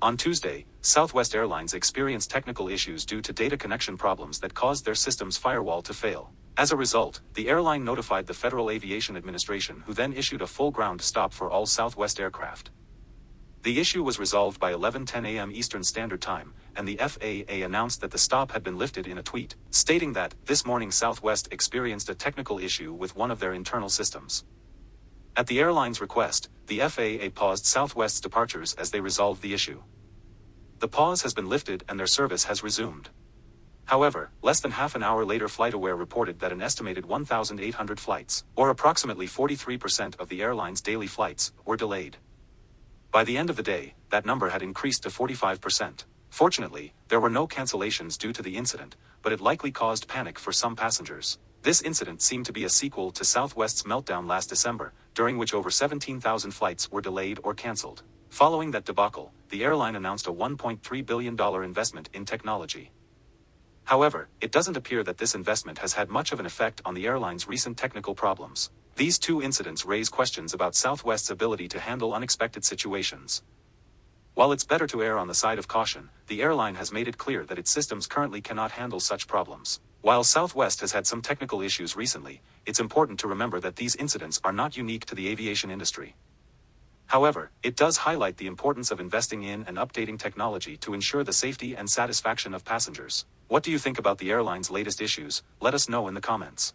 On Tuesday, Southwest Airlines experienced technical issues due to data connection problems that caused their system's firewall to fail. As a result, the airline notified the Federal Aviation Administration who then issued a full ground stop for all Southwest aircraft. The issue was resolved by 11:10 a.m. Eastern Standard Time, and the FAA announced that the stop had been lifted in a tweet, stating that this morning Southwest experienced a technical issue with one of their internal systems. At the airline's request, the FAA paused Southwest's departures as they resolved the issue. The pause has been lifted and their service has resumed. However, less than half an hour later FlightAware reported that an estimated 1,800 flights, or approximately 43% of the airline's daily flights, were delayed. By the end of the day, that number had increased to 45%. Fortunately, there were no cancellations due to the incident, but it likely caused panic for some passengers. This incident seemed to be a sequel to Southwest's meltdown last December, during which over 17,000 flights were delayed or cancelled. Following that debacle, the airline announced a $1.3 billion investment in technology. However, it doesn't appear that this investment has had much of an effect on the airline's recent technical problems. These two incidents raise questions about Southwest's ability to handle unexpected situations. While it's better to err on the side of caution, the airline has made it clear that its systems currently cannot handle such problems. While Southwest has had some technical issues recently, it's important to remember that these incidents are not unique to the aviation industry. However, it does highlight the importance of investing in and updating technology to ensure the safety and satisfaction of passengers. What do you think about the airline's latest issues? Let us know in the comments.